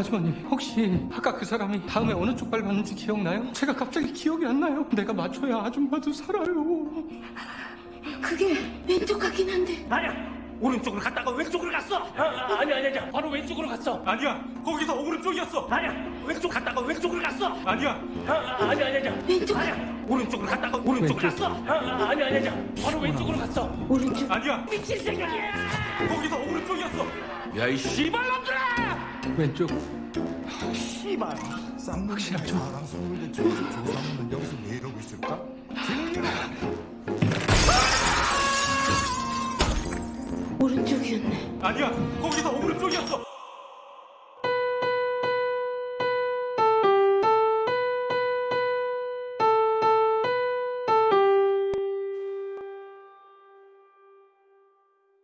아주머니 혹시 아까 그 사람이 다음에 어느 쪽 밟았는지 기억나요? 제가 갑자기 기억이 안 나요. 내가 맞춰야 아줌마도 살아요. 그게 왼쪽 같긴 한데. 아니야 오른쪽으로 갔다가 왼쪽으로 갔어. 아, 아니 아니 아니 바로 왼쪽으로 갔어. 아니야, 거기서 오른쪽이었어. 아니야 왼쪽 갔다가 왼쪽으로 갔어. 아니야, 아, 아니 아니 아니 왼쪽. 아니야 오른쪽으로 갔다가 오른쪽으로 갔어. 아, 아니 아니 아니 바로 왼쪽으로 갔어. 오른쪽. 아니야, 미친 새끼야! 거기서 오른쪽이었어. 야 이 씨발놈들아 왼쪽. 씨발 쌍문 자랑스러운데 저쪽 조상님은 여기서 왜 이러고 있을까? 오른쪽이었네 아니야, 거기서 오른쪽이었어.